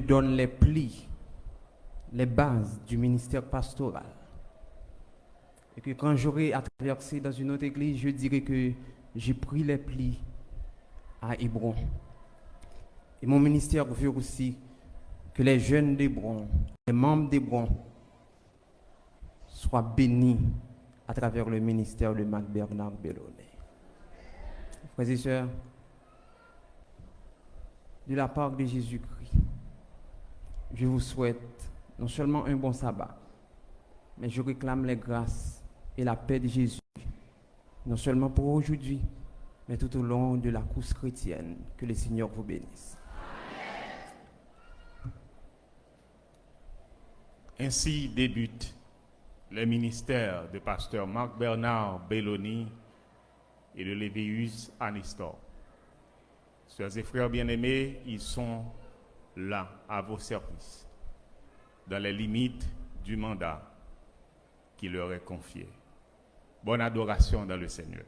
donne les plis, les bases du ministère pastoral. Et que quand j'aurai à traverser dans une autre église, je dirai que j'ai pris les plis à Hébron. Et mon ministère veut aussi que les jeunes d'Hébron, les membres d'Hébron, soient bénis à travers le ministère de Marc Bernard Bellonnet. Frères et sœurs, de la part de Jésus-Christ, je vous souhaite non seulement un bon sabbat, mais je réclame les grâces et la paix de Jésus, non seulement pour aujourd'hui, mais tout au long de la course chrétienne. Que le Seigneur vous bénisse. Ainsi débute le ministère de pasteur Marc Bernard Belloni et de Lévius Anistor. Sœurs et frères bien-aimés, ils sont là à vos services, dans les limites du mandat qui leur est confié. Bonne adoration dans le Seigneur.